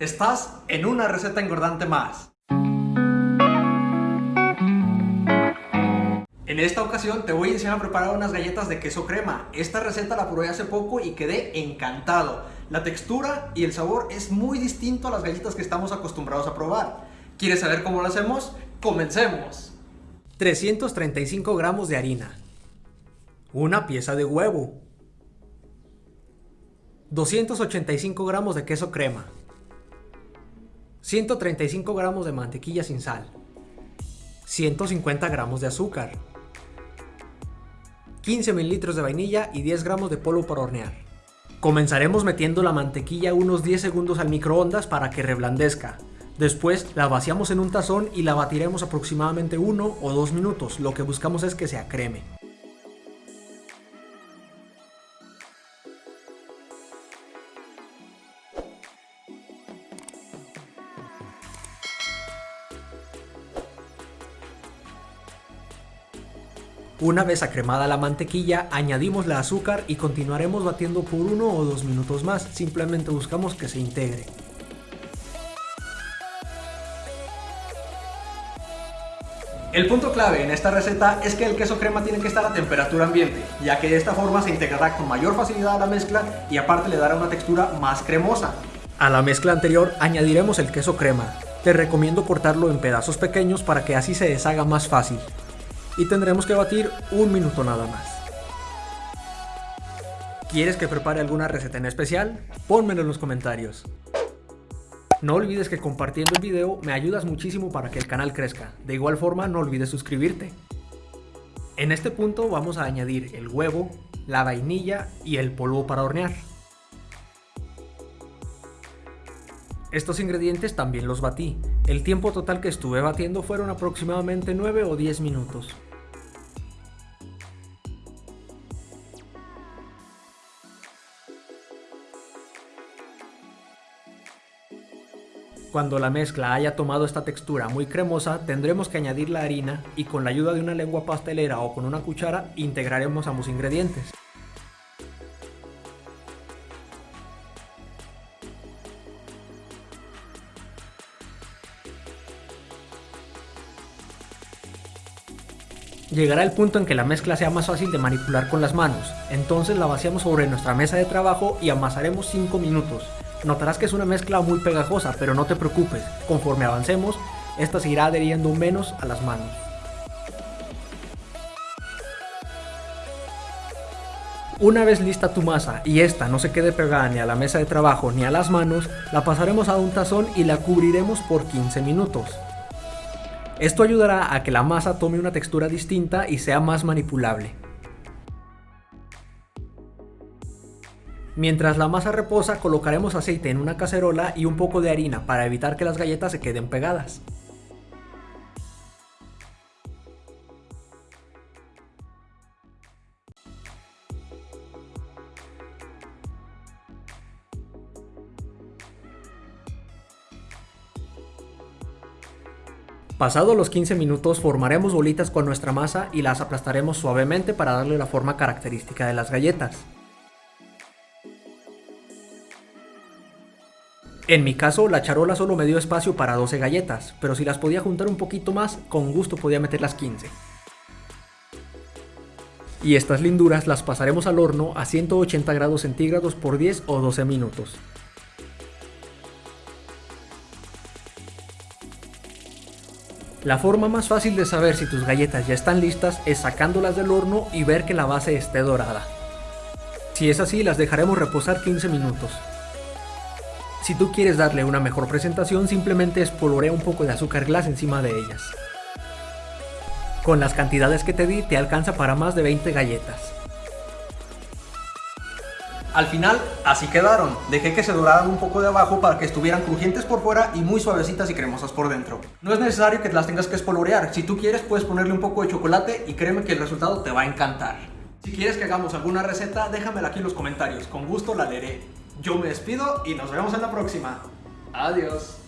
Estás en una receta engordante más. En esta ocasión te voy a enseñar a preparar unas galletas de queso crema. Esta receta la probé hace poco y quedé encantado. La textura y el sabor es muy distinto a las galletas que estamos acostumbrados a probar. ¿Quieres saber cómo lo hacemos? ¡Comencemos! 335 gramos de harina. Una pieza de huevo. 285 gramos de queso crema. 135 gramos de mantequilla sin sal. 150 gramos de azúcar. 15 mililitros de vainilla y 10 gramos de polvo para hornear. Comenzaremos metiendo la mantequilla unos 10 segundos al microondas para que reblandezca. Después la vaciamos en un tazón y la batiremos aproximadamente 1 o 2 minutos, lo que buscamos es que se acreme. Una vez acremada la mantequilla, añadimos la azúcar y continuaremos batiendo por uno o dos minutos más, simplemente buscamos que se integre. El punto clave en esta receta es que el queso crema tiene que estar a temperatura ambiente, ya que de esta forma se integrará con mayor facilidad a la mezcla y aparte le dará una textura más cremosa. A la mezcla anterior añadiremos el queso crema. Te recomiendo cortarlo en pedazos pequeños para que así se deshaga más fácil y tendremos que batir un minuto nada más. ¿Quieres que prepare alguna receta en especial? Pónmelo en los comentarios. No olvides que compartiendo el video me ayudas muchísimo para que el canal crezca. De igual forma no olvides suscribirte. En este punto vamos a añadir el huevo, la vainilla y el polvo para hornear. Estos ingredientes también los batí. El tiempo total que estuve batiendo fueron aproximadamente 9 o 10 minutos. Cuando la mezcla haya tomado esta textura muy cremosa, tendremos que añadir la harina y con la ayuda de una lengua pastelera o con una cuchara integraremos ambos ingredientes. Llegará el punto en que la mezcla sea más fácil de manipular con las manos, entonces la vaciamos sobre nuestra mesa de trabajo y amasaremos 5 minutos. Notarás que es una mezcla muy pegajosa, pero no te preocupes, conforme avancemos, esta se irá adheriendo menos a las manos. Una vez lista tu masa y esta no se quede pegada ni a la mesa de trabajo ni a las manos, la pasaremos a un tazón y la cubriremos por 15 minutos. Esto ayudará a que la masa tome una textura distinta y sea más manipulable. Mientras la masa reposa colocaremos aceite en una cacerola y un poco de harina para evitar que las galletas se queden pegadas. Pasados los 15 minutos formaremos bolitas con nuestra masa y las aplastaremos suavemente para darle la forma característica de las galletas. En mi caso, la charola solo me dio espacio para 12 galletas, pero si las podía juntar un poquito más, con gusto podía meter las 15. Y estas linduras las pasaremos al horno a 180 grados centígrados por 10 o 12 minutos. La forma más fácil de saber si tus galletas ya están listas es sacándolas del horno y ver que la base esté dorada. Si es así, las dejaremos reposar 15 minutos. Si tú quieres darle una mejor presentación, simplemente espolvorea un poco de azúcar glass encima de ellas. Con las cantidades que te di, te alcanza para más de 20 galletas. Al final, así quedaron. Dejé que se doraran un poco de abajo para que estuvieran crujientes por fuera y muy suavecitas y cremosas por dentro. No es necesario que las tengas que espolvorear. Si tú quieres, puedes ponerle un poco de chocolate y créeme que el resultado te va a encantar. Si quieres que hagamos alguna receta, déjamela aquí en los comentarios. Con gusto la leeré. Yo me despido y nos vemos en la próxima. Adiós.